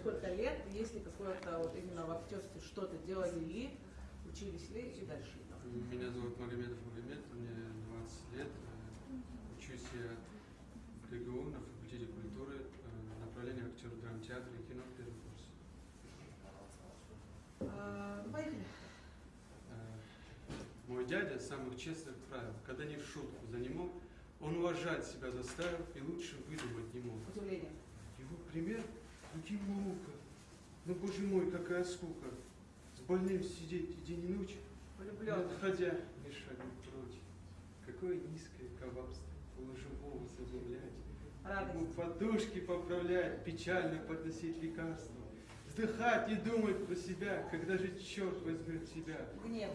сколько лет, есть ли какое-то вот именно в актерстве что-то делали ли, учились ли и дальше. Меня зовут Магомедов Магомед, мне 20 лет. Учусь я в ГГУ на факультете культуры, э, направление актер драмтеатра и кино, первый курс. А, ну, поехали. Э, Мой дядя самых честных правил, когда не в шутку за не мог, он уважать себя заставил и лучше выдумать не мог. Удивление. Его пример – другим наука. Но, боже мой, какая скука. С больным сидеть и день и ночь, Влюблен. отходя, не шагнуть прочь. Какое низкое коварство, полуживого забавлять. Ему Радость. подушки поправлять, печально подносить лекарства. Вздыхать и думать про себя, когда же черт возьмет тебя. Гнев.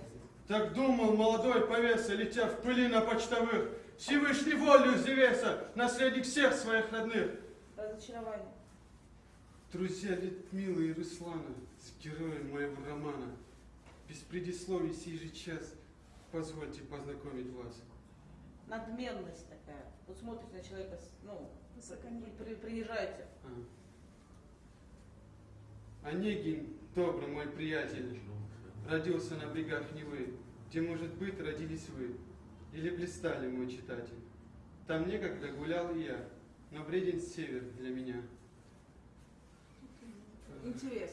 Так думал молодой повеса, летя в пыли на почтовых, Всевышний волю Зевеса, наследник всех своих родных. Разочарование. Друзья Литмилы и Руслана, с героем моего романа, без предисловий сей же час, позвольте познакомить вас. Надменность такая. Вот смотрите на человека, ну, при- принижаете. А. Онегин, добрый мой приятель, родился на берегах Невы, где, может быть, родились вы, или блистали, мой читатель. Там некогда гулял и я, но вреден север для меня. Интерес.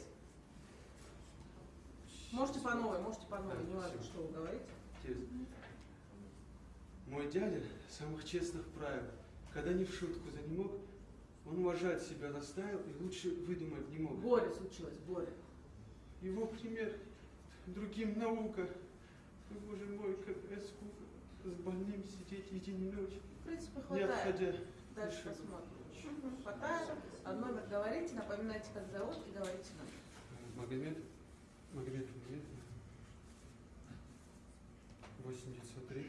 Можете по новой, можете по новой, не важно, что вы говорите. Мой дядя самых честных правил, когда ни в шутку за не мог, он уважать себя заставил и лучше выдумать не мог. Горе случилось, горе. Его пример другим наука. Ой, Боже мой, какая скука. С больным сидеть и день и ночь, В принципе, не хватает. отходя. Дальше посмотрим. прочь. Хватает. А номер говорите, напоминайте, как зовут, и говорите номер. Магомед, Магомед, Магомед. 8 903